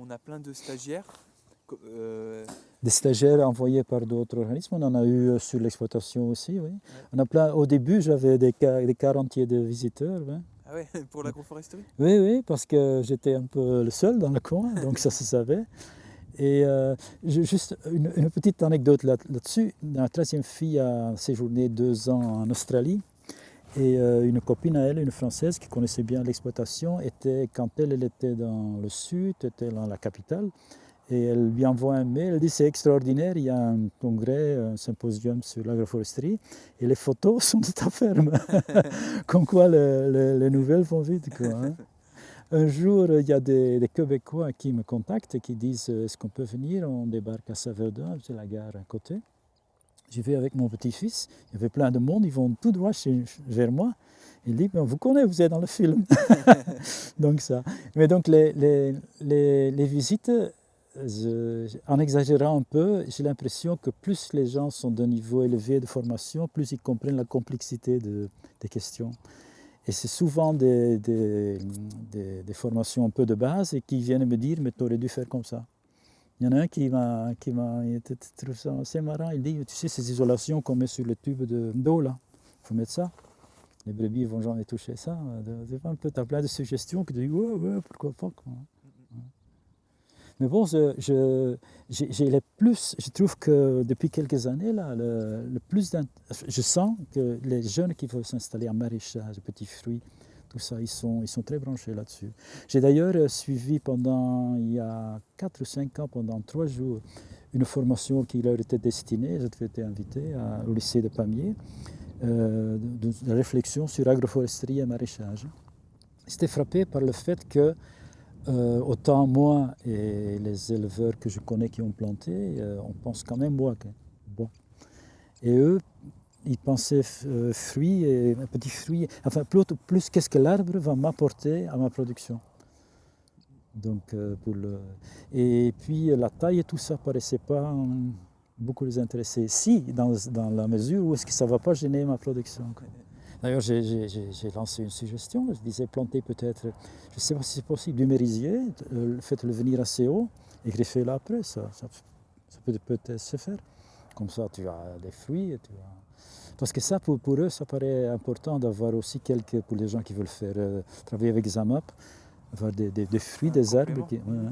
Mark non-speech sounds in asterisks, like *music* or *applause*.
on a plein de stagiaires. euh, Des stagiaires envoyés par d'autres organismes, on en a eu euh, sur l'exploitation aussi. Oui. On a plein, au début, j'avais des, des quarantiers de visiteurs. oui. ah ouais, *laughs* pour l'agroforesterie? Oui, oui, parce que j'étais un peu le seul dans le coin, donc ça se savait. Et euh, juste une, une petite anecdote là- là-dessus. La troisième fille a séjourné deux ans en Australie. Et euh, une copine à elle, une Française qui connaissait bien l'exploitation, était, quand elle, elle était dans le sud, était dans la capitale, et elle lui envoie un mail, elle dit c'est extraordinaire, il y a un congrès, un symposium sur l'agroforesterie, et les photos *laughs* sont de ta ferme. *laughs* Comme quoi le- le- les nouvelles vont vite. Quoi, hein. Un jour, il y a des, des Québécois qui me contactent et qui disent Est-ce qu'on peut venir? On débarque à Saverdun, c'est la gare à côté. J'y vais avec mon petit-fils, il y avait plein de monde, ils vont tout droit chez- vers moi. Il dit Ben, Vous connaissez, vous êtes dans le film. *laughs* donc, ça. Mais donc, les, visites, en exagérant un peu, j'ai l'impression que plus les gens sont d'un niveau élevé de formation, plus ils comprennent la complexité de- des questions. Et c'est souvent des formations un peu de base et qui viennent me dire Mais tu aurais dû faire comme ça. Il y en a un qui m'a qui m'a trouve ça assez marrant. Il dit Tu sais, ces isolations qu'on met sur le tube de- d'eau là, il faut mettre ça. Les brebis vont jamais toucher ça. C'est un peu, as plein de suggestions que tu dis Ouais, ouais, pourquoi pas. quoi. Mais bon, je, j'ai- les plus, je trouve que depuis quelques années, là, le, le plus je sens que les jeunes qui veulent s'installer en maraîchage, petits fruits, tout ça, ils sont, ils sont très branchés là-dessus. J'ai d'ailleurs euh, suivi pendant, il y a 4 ou 5 ans, pendant 3 jours, une formation qui leur était destinée, j'avais été invité à- au lycée de Pamiers, euh, de, réflexion sur agroforesterie et maraîchage. J'étais frappé par le fait que euh, autant moi et les éleveurs que je connais qui ont planté, euh, on pense quand même bois. bois. Et eux, ils pensaient f- euh, fruits et petits fruits. Enfin, plus, plus qu'est-ce que l'arbre va m'apporter à ma production. Donc, euh, pour le... Et puis la taille et tout ça paraissait pas hum, beaucoup les intéresser. Si, dans, la mesure où est-ce que ça ne va pas gêner ma production. D'ailleurs, j'ai- lancé une suggestion. Je disais planter peut-être, je ne sais pas si c'est possible, du merisier, euh, faites-le venir assez haut et greffez-le après. Ça, ça, ça peut peut-être se faire. Comme ça, tu as des fruits. Tu as... Parce que ça, pour, pour eux, ça paraît important d'avoir aussi quelques, pour les gens qui veulent faire euh, travailler avec Zamap, avoir des, des- des fruits, Un des arbres. Qui. Ouais.